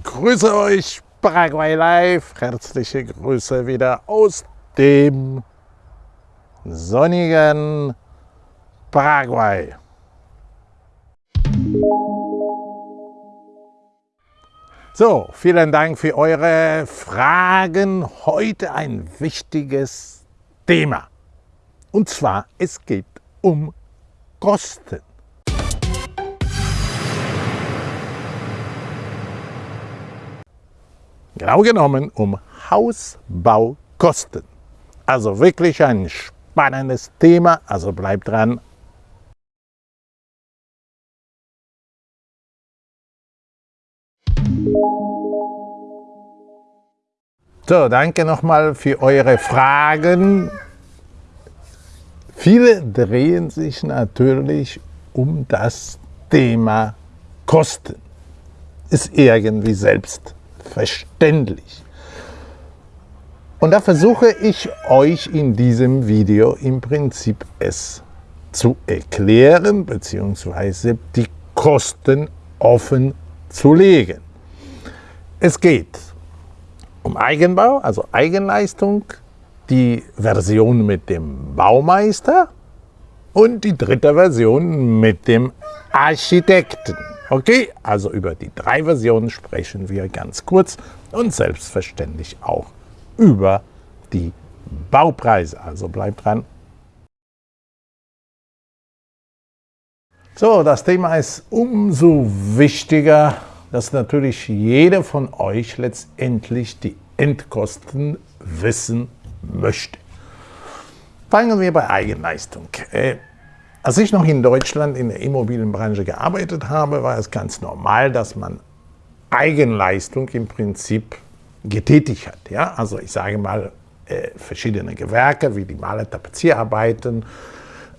Grüße euch, Paraguay Live. Herzliche Grüße wieder aus dem sonnigen Paraguay. So, vielen Dank für eure Fragen. Heute ein wichtiges Thema. Und zwar, es geht um Kosten. Genau genommen um Hausbaukosten. Also wirklich ein spannendes Thema, also bleibt dran. So, danke nochmal für eure Fragen. Viele drehen sich natürlich um das Thema Kosten. Ist irgendwie selbstverständlich. Und da versuche ich euch in diesem Video im Prinzip es zu erklären bzw. die Kosten offen zu legen. Es geht um Eigenbau, also Eigenleistung, die Version mit dem Baumeister und die dritte Version mit dem Architekten. Okay, also über die drei Versionen sprechen wir ganz kurz und selbstverständlich auch über die Baupreise. Also bleibt dran. So, das Thema ist umso wichtiger, dass natürlich jeder von euch letztendlich die Endkosten wissen möchte. Fangen wir bei Eigenleistung. Als ich noch in Deutschland in der Immobilienbranche gearbeitet habe, war es ganz normal, dass man Eigenleistung im Prinzip getätigt hat. Ja? Also ich sage mal, äh, verschiedene Gewerke wie die Maler, Tapezierarbeiten,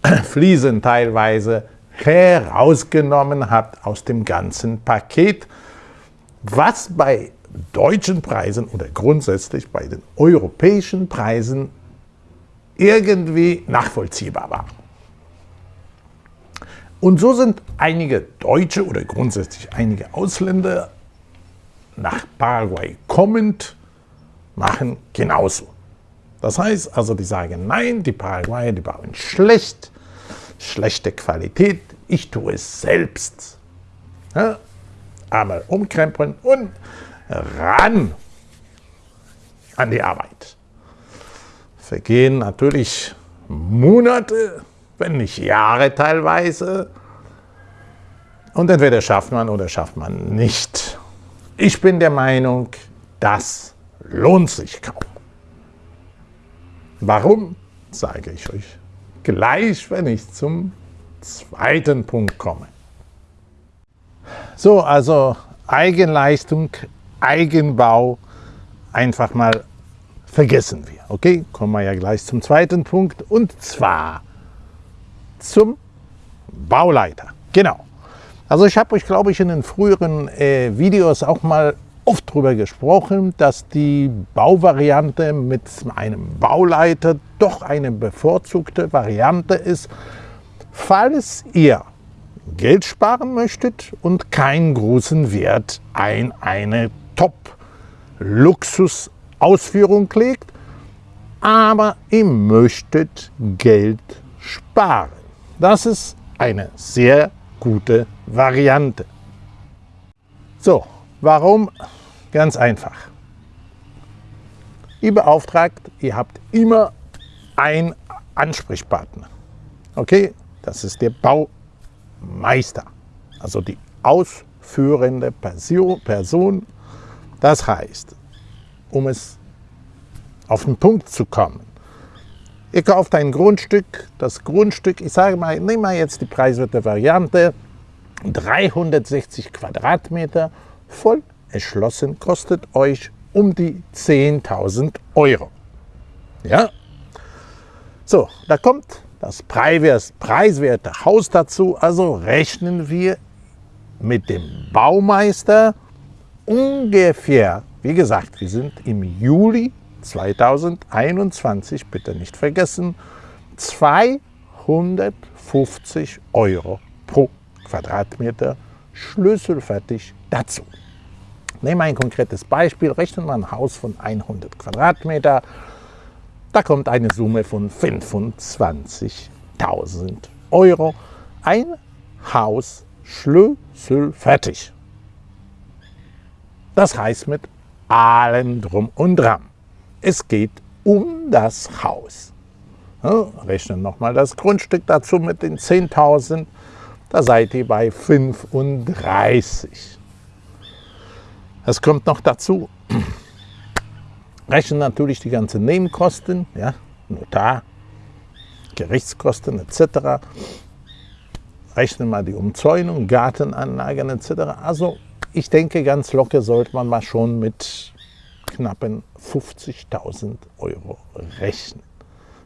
Fliesen teilweise herausgenommen hat aus dem ganzen Paket, was bei deutschen Preisen oder grundsätzlich bei den europäischen Preisen irgendwie nachvollziehbar war. Und so sind einige Deutsche oder grundsätzlich einige Ausländer nach Paraguay kommend, machen genauso. Das heißt also, die sagen, nein, die Paraguayer, die bauen schlecht, schlechte Qualität, ich tue es selbst. Ja? Einmal umkrempeln und ran an die Arbeit. Vergehen natürlich Monate, wenn nicht Jahre teilweise. Und entweder schafft man oder schafft man nicht. Ich bin der Meinung, das lohnt sich kaum. Warum, sage ich euch gleich, wenn ich zum zweiten Punkt komme. So, also Eigenleistung, Eigenbau, einfach mal vergessen wir. Okay, kommen wir ja gleich zum zweiten Punkt und zwar zum Bauleiter. Genau. Also ich habe euch, glaube ich, in den früheren äh, Videos auch mal oft darüber gesprochen, dass die Bauvariante mit einem Bauleiter doch eine bevorzugte Variante ist, falls ihr Geld sparen möchtet und keinen großen Wert ein eine Top-Luxus-Ausführung legt, aber ihr möchtet Geld sparen. Das ist eine sehr gute Variante. So, warum? Ganz einfach. Ihr beauftragt, ihr habt immer einen Ansprechpartner. Okay, das ist der Baumeister, also die ausführende Person. Das heißt, um es auf den Punkt zu kommen, Ihr kauft ein Grundstück, das Grundstück, ich sage mal, nehmen wir jetzt die preiswerte Variante, 360 Quadratmeter, voll erschlossen, kostet euch um die 10.000 Euro. Ja? So, da kommt das preiswerte Haus dazu, also rechnen wir mit dem Baumeister ungefähr, wie gesagt, wir sind im Juli 2021, bitte nicht vergessen, 250 Euro pro Quadratmeter schlüsselfertig dazu. Nehmen wir ein konkretes Beispiel, rechnen wir ein Haus von 100 Quadratmeter, da kommt eine Summe von 25.000 Euro. Ein Haus schlüsselfertig. Das heißt mit allem drum und dran. Es geht um das Haus. Ja, rechnen nochmal das Grundstück dazu mit den 10.000, da seid ihr bei 35. Es kommt noch dazu, rechnen natürlich die ganzen Nebenkosten, ja, Notar, Gerichtskosten etc. Rechnen mal die Umzäunung, Gartenanlagen etc. Also ich denke, ganz locker sollte man mal schon mit knappen 50.000 Euro rechnen.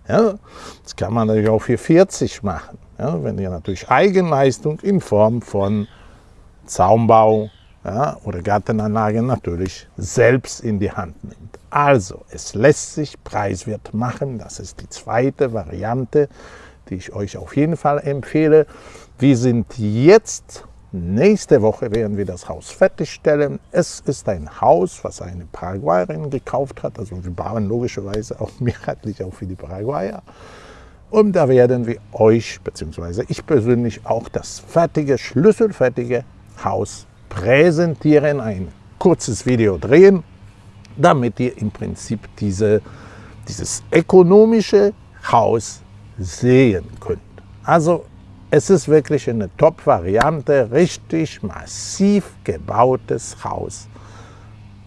Ja, das kann man natürlich auch für 40 machen, ja, wenn ihr natürlich Eigenleistung in Form von Zaumbau, ja, oder Gartenanlage natürlich selbst in die Hand nimmt. Also, es lässt sich preiswert machen. Das ist die zweite Variante, die ich euch auf jeden Fall empfehle. Wir sind jetzt, nächste Woche werden wir das Haus fertigstellen. Es ist ein Haus, was eine Paraguayerin gekauft hat. Also wir bauen logischerweise auch mehrheitlich auch für die Paraguayer. Und da werden wir euch, beziehungsweise ich persönlich, auch das fertige, schlüsselfertige Haus präsentieren, ein kurzes Video drehen, damit ihr im Prinzip diese, dieses ökonomische Haus sehen könnt. Also es ist wirklich eine Top-Variante, richtig massiv gebautes Haus.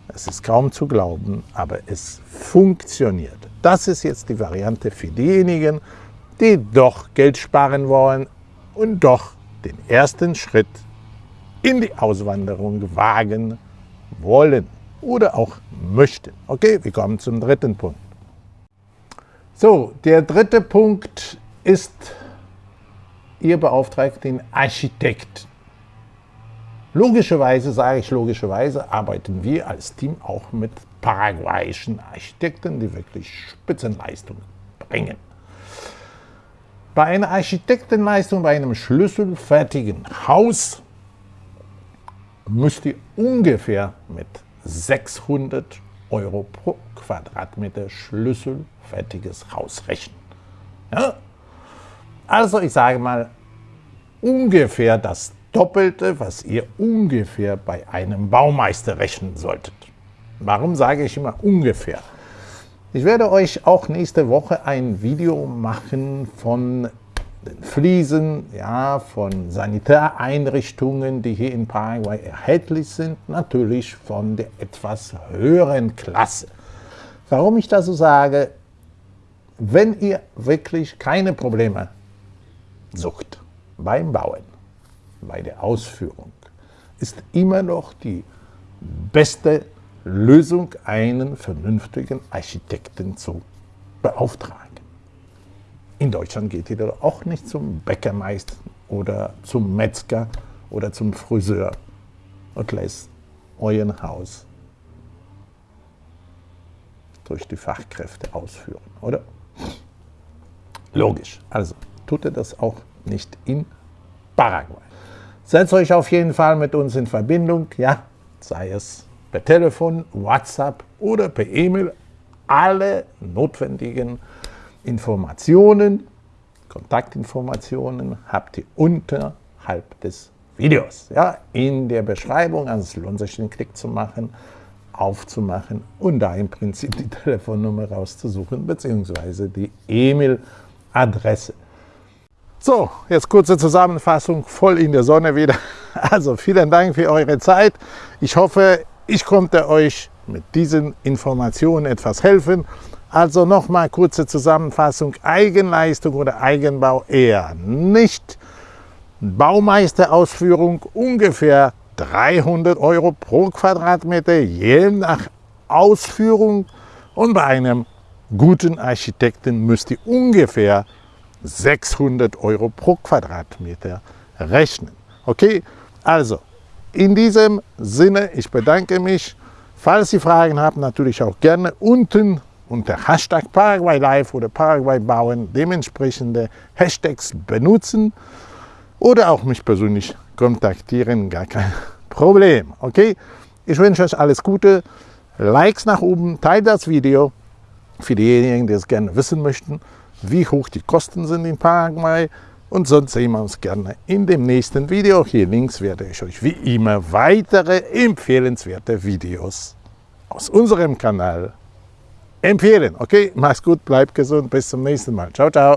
Es ist kaum zu glauben, aber es funktioniert. Das ist jetzt die Variante für diejenigen, die doch Geld sparen wollen und doch den ersten Schritt in die Auswanderung wagen wollen oder auch möchten. Okay, wir kommen zum dritten Punkt. So, der dritte Punkt ist, ihr beauftragt den Architekt. Logischerweise, sage ich logischerweise, arbeiten wir als Team auch mit paraguayischen Architekten, die wirklich Spitzenleistungen bringen. Bei einer Architektenleistung, bei einem schlüsselfertigen Haus müsst ihr ungefähr mit 600 Euro pro Quadratmeter schlüsselfertiges Haus rechnen. Ja? Also ich sage mal, ungefähr das Doppelte, was ihr ungefähr bei einem Baumeister rechnen solltet. Warum sage ich immer ungefähr? Ich werde euch auch nächste Woche ein Video machen von den Fliesen, ja, von Sanitäreinrichtungen, die hier in Paraguay erhältlich sind, natürlich von der etwas höheren Klasse. Warum ich das so sage, wenn ihr wirklich keine Probleme sucht beim Bauen, bei der Ausführung, ist immer noch die beste Lösung, einen vernünftigen Architekten zu beauftragen. In Deutschland geht ihr auch nicht zum Bäckermeister oder zum Metzger oder zum Friseur und lässt euer Haus durch die Fachkräfte ausführen, oder? Logisch. Also tut ihr das auch nicht in Paraguay. Setzt euch auf jeden Fall mit uns in Verbindung, ja, sei es per Telefon, WhatsApp oder per E-Mail. Alle notwendigen Informationen, Kontaktinformationen habt ihr unterhalb des Videos. Ja, in der Beschreibung, also es lohnt sich den Klick zu machen, aufzumachen und da im Prinzip die Telefonnummer rauszusuchen, beziehungsweise die E-Mail-Adresse. So, jetzt kurze Zusammenfassung, voll in der Sonne wieder. Also vielen Dank für eure Zeit. Ich hoffe, ich konnte euch mit diesen Informationen etwas helfen. Also nochmal kurze Zusammenfassung, Eigenleistung oder Eigenbau eher nicht. Baumeisterausführung ungefähr 300 Euro pro Quadratmeter, je nach Ausführung. Und bei einem guten Architekten müsst ihr ungefähr 600 Euro pro Quadratmeter rechnen. Okay, also in diesem Sinne, ich bedanke mich. Falls Sie Fragen haben, natürlich auch gerne unten unter Hashtag Paraguay Live oder Paraguay Bauen dementsprechende Hashtags benutzen oder auch mich persönlich kontaktieren, gar kein Problem. Okay? Ich wünsche euch alles Gute, Likes nach oben, teilt das Video für diejenigen, die es gerne wissen möchten, wie hoch die Kosten sind in Paraguay. Und sonst sehen wir uns gerne in dem nächsten Video. Hier links werde ich euch wie immer weitere empfehlenswerte Videos aus unserem Kanal empfehlen. Okay, mach's gut, bleibt gesund, bis zum nächsten Mal. Ciao, ciao.